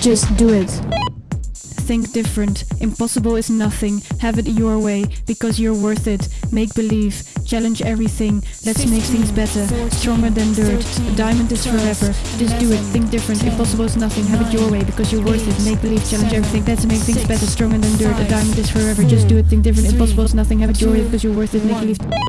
Just do it. Think different. Impossible is nothing. Have it your way because you're worth it. Make believe. Challenge everything. Let's make things better. Stronger than dirt. A diamond is forever. Just do it. Think different. Impossible is nothing. Have it your way because you're worth it. Make believe. Challenge everything. Let's make things better. Stronger than dirt. A diamond is forever. Just do it. Think different. Impossible is nothing. Have it your way because you're worth it. Make believe.